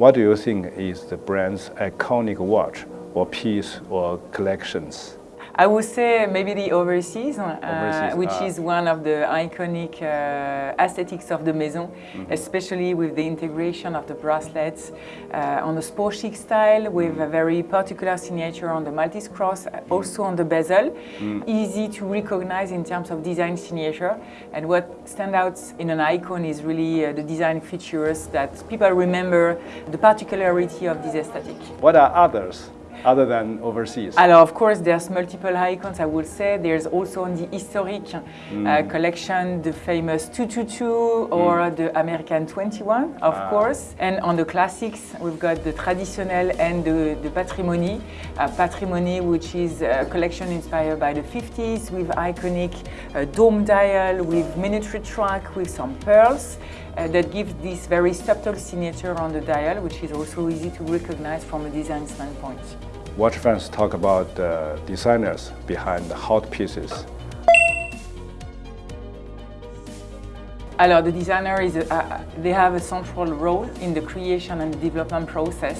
What do you think is the brand's iconic watch or piece or collections? I would say maybe the overseas, uh, Overseas, which ah. is one of the iconic uh, aesthetics of the Maison, Mm-hmm. especially with the integration of the bracelets uh, on the sport chic style with a very particular signature on the Maltese cross, also on the bezel. Mm. Easy to recognize in terms of design signature. And what stands out in an icon is really uh, the design features that people remember the particularity of this aesthetic. What are others other than overseas? Alors, of course, there's multiple icons, I would say. There's also on the historic uh, collection the famous 222 or the American 21, of course. And on the classics, we've got the traditional and the, the patrimony. Uh, patrimony, which is a collection inspired by the 50s with iconic uh, dome dial, with miniature track, with some pearls. Uh, that gives this very subtle signature on the dial, which is also easy to recognize from a design standpoint. Watch fans talk about the designers behind the hot pieces. Alors, the designer is, a, uh, they have a central role in the creation and development process.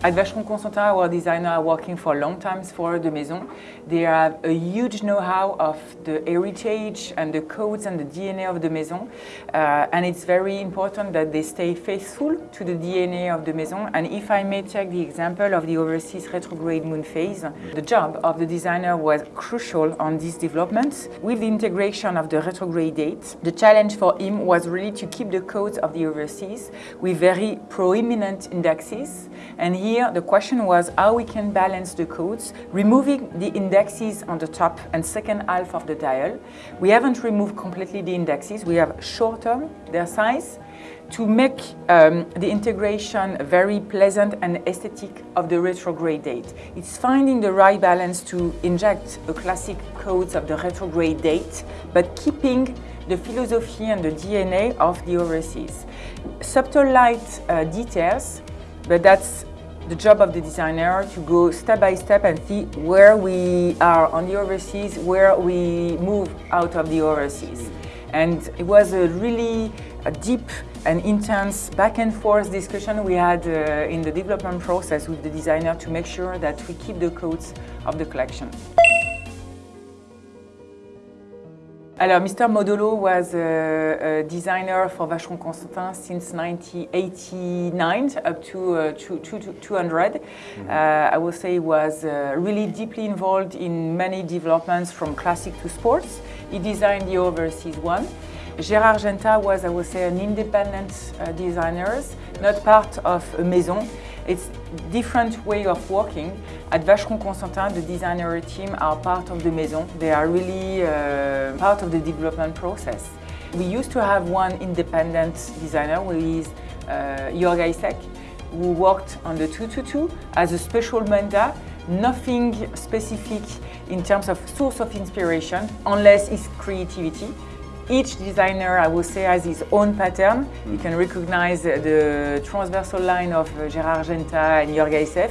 At Vacheron Constantin, our designers are working for long time for the Maison. They have a huge know-how of the heritage and the codes and the DNA of the Maison. Uh, and it's very important that they stay faithful to the DNA of the Maison. And if I may take the example of the overseas retrograde moon phase, the job of the designer was crucial on this development. With the integration of the retrograde date, the challenge for him was really to keep the codes of the overseas with very proeminent indexes. And here the question was how we can balance the codes, removing the indexes on the top and second half of the dial. We haven't removed completely the indexes, we have shortened their size to make um, the integration very pleasant and aesthetic of the retrograde date. It's finding the right balance to inject a classic codes of the retrograde date, but keeping the philosophy and the DNA of the overseas. Subtle light uh, details, but that's the job of the designer to go step by step and see where we are on the overseas, where we move out of the overseas. And it was a really a deep and intense back and forth discussion we had uh, in the development process with the designer to make sure that we keep the codes of the collection. Alors, Mr. Modolo was a, a designer for Vacheron Constantin since 1989 up to uh, two- two- two- 200. Uh, I would say he was uh, really deeply involved in many developments from classic to sports. He designed the overseas one. Gérard Genta was, I would say, an independent uh, designer, not part of a maison. It's different way of working. At Vacheron Constantin, the designer team are part of the maison. They are really uh, part of the development process. We used to have one independent designer, who is uh, Jörg Hysek, who worked on the 222 as a special manda, nothing specific in terms of source of inspiration, unless it's creativity. Each designer, I would say, has his own pattern. You can recognize the transversal line of uh, Gérard Genta and Jörg Hysek.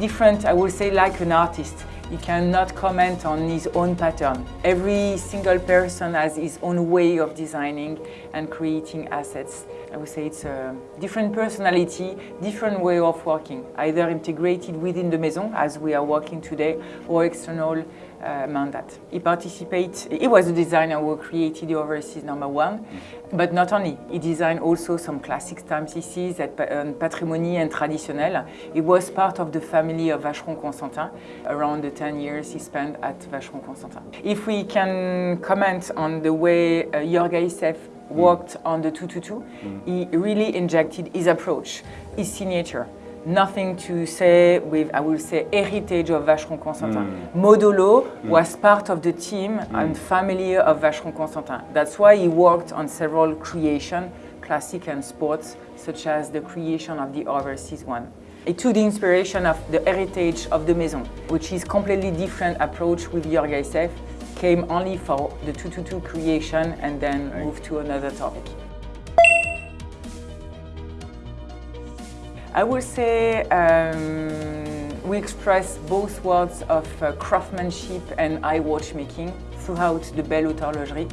Different, I would say, like an artist. You cannot comment on his own pattern. Every single person has his own way of designing and creating assets. I would say it's a different personality, different way of working, either integrated within the maison, as we are working today, or external uh, mandate. He participates, he was the designer who created the overseas number one, but not only, he designed also some classic timepieces at pa- on Patrimony and Traditionnel. He was part of the family of Vacheron Constantin, around the 10 years he spent at Vacheron Constantin. If we can comment on the way uh, Hysek Mm. worked on the 222, he really injected his approach, his signature. Nothing to say with, I will say, heritage of Vacheron Constantin. Mm. Modolo mm. was part of the team and family of Vacheron Constantin. That's why he worked on several creation, classic and sports, such as the creation of the overseas one. It took the inspiration of the heritage of the Maison, which is completely different approach with Jörg Hysek, came only for the 222 creation and then moved to another topic. I would say um, we express both worlds of uh, craftsmanship and eye watchmaking throughout the Belle Horlogerie.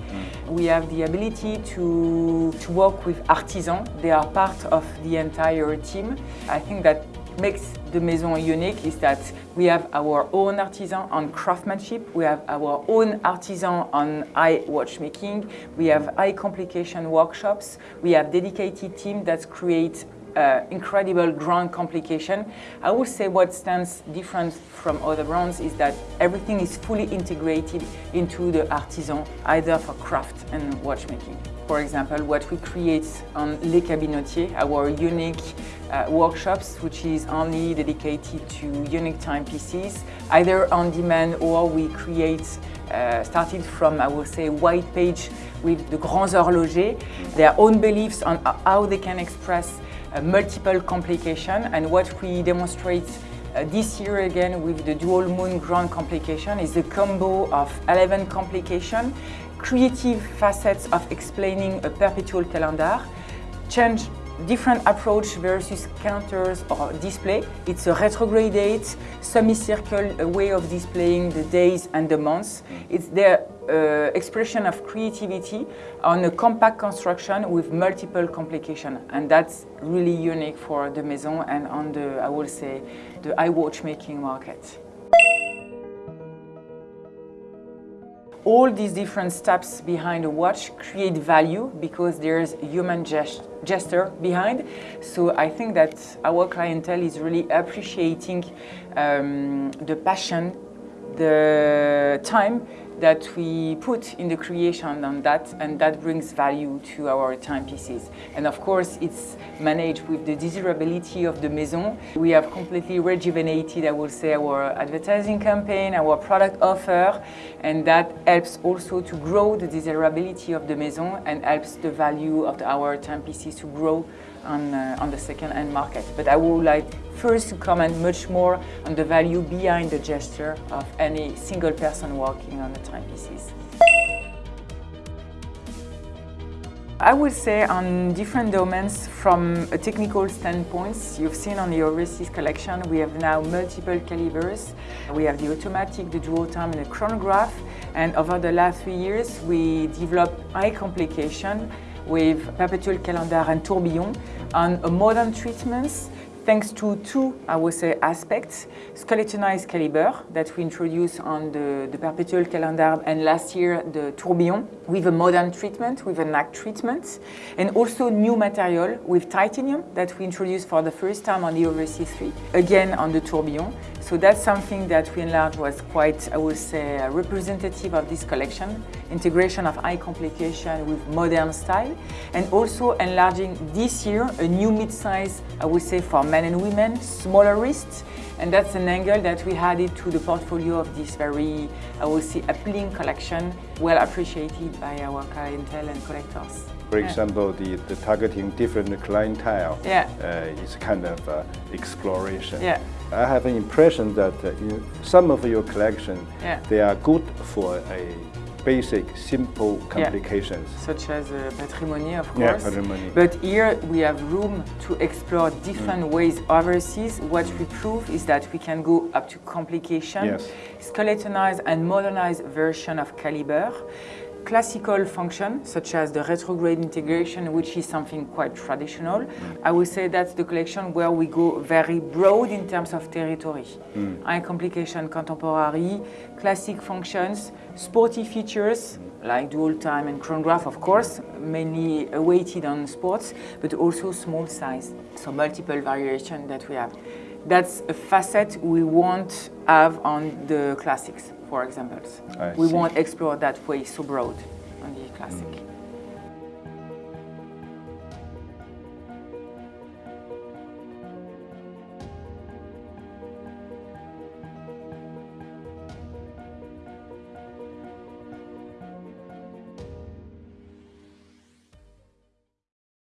We have the ability to, to work with artisans. They are part of the entire team. I think that makes the Maison unique is that we have our own artisan on craftsmanship, we have our own artisan on eye watchmaking, we have eye complication workshops, we have dedicated team that create uh, incredible grand complication. I would say what stands different from other brands is that everything is fully integrated into the artisan, either for craft and watchmaking. For example, what we create on Les Cabinotiers, our unique uh, workshops, which is only dedicated to unique timepieces, either on demand or we create, uh, started from, I will say, white page with the grands horlogers, their own beliefs on how they can express uh, multiple complication. And what we demonstrate uh, this year again with the dual moon grand complication is a combo of 11 complication, creative facets of explaining a perpetual calendar, change different approach versus counters or display. It's a retrograde semicircle way of displaying the days and the months. It's the uh, expression of creativity on a compact construction with multiple complications. And that's really unique for the Maison and on the, I will say, the eye watchmaking market. All these different steps behind a watch create value because there's human gest gesture behind. So I think that our clientele is really appreciating um, the passion, the time that we put in the creation on that and that brings value to our timepieces. And of course it's managed with the desirability of the Maison. We have completely rejuvenated, I will say, our advertising campaign, our product offer and that helps also to grow the desirability of the Maison and helps the value of our timepieces to grow on, uh, on the second-hand market. But I would like first to comment much more on the value behind the gesture of any single person working on the timepieces. I would say on different domains from a technical standpoint, you've seen on the overseas collection, we have now multiple calibers. We have the automatic, the dual time and the chronograph. And over the last three years, we developed high complication with perpetual calendar and tourbillon on modern treatments thanks to two, I would say, aspects. Skeletonized caliber that we introduced on the, the perpetual calendar and last year the tourbillon with a modern treatment, with a NAC treatment. And also new material with titanium that we introduced for the first time on the Overseas 3, again on the tourbillon. So that's something that we enlarged was quite, I would say, uh, representative of this collection. Integration of eye complication with modern style. And also enlarging this year a new mid-size, I would say, for men and women, smaller wrists. And that's an angle that we added to the portfolio of this very, I would say, appealing collection, well appreciated by our clientele and collectors. For example, the, the targeting different clientele yeah. uh, is kind of uh, exploration. Yeah. I have an impression that uh, in some of your collection, yeah. they are good for a basic, simple complications. Yeah. Such as uh, patrimony, of course. Yeah, patrimony. But here we have room to explore different mm. ways overseas. What we prove is that we can go up to complication, yes. skeletonized and modernized version of caliber classical function, such as the retrograde integration, which is something quite traditional. I would say that's the collection where we go very broad in terms of territory. Mm. High complication contemporary, classic functions, sporty features, like dual time and chronograph, of course, mainly weighted on sports, but also small size, so multiple variation that we have. That's a facet we won't have on the classics for examples. I we see. won't explore that way so broad on the classic. Mm.